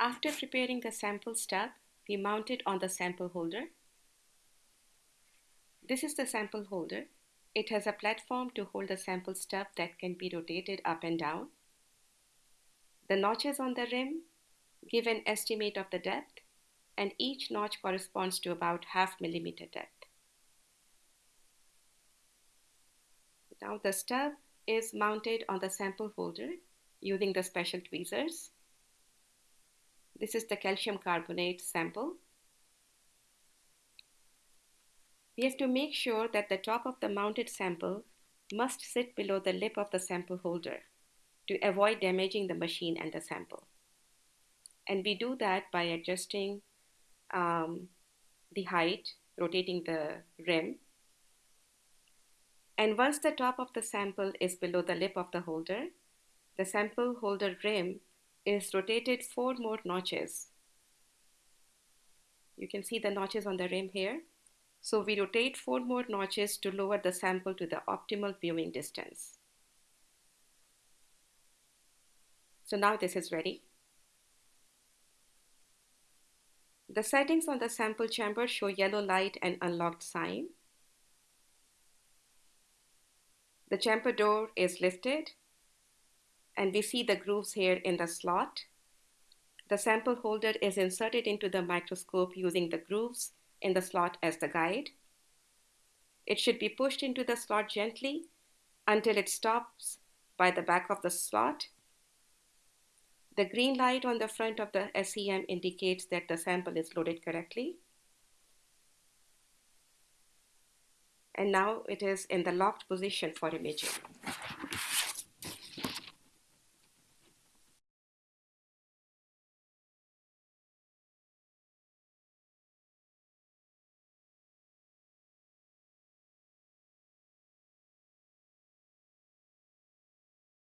After preparing the sample stub, we mount it on the sample holder. This is the sample holder. It has a platform to hold the sample stub that can be rotated up and down. The notches on the rim give an estimate of the depth, and each notch corresponds to about half millimeter depth. Now the stub is mounted on the sample holder using the special tweezers. This is the calcium carbonate sample. We have to make sure that the top of the mounted sample must sit below the lip of the sample holder to avoid damaging the machine and the sample. And we do that by adjusting um, the height, rotating the rim. And once the top of the sample is below the lip of the holder, the sample holder rim is rotated four more notches. You can see the notches on the rim here. So we rotate four more notches to lower the sample to the optimal viewing distance. So now this is ready. The settings on the sample chamber show yellow light and unlocked sign. The chamber door is lifted and we see the grooves here in the slot. The sample holder is inserted into the microscope using the grooves in the slot as the guide. It should be pushed into the slot gently until it stops by the back of the slot. The green light on the front of the SEM indicates that the sample is loaded correctly. And now it is in the locked position for imaging.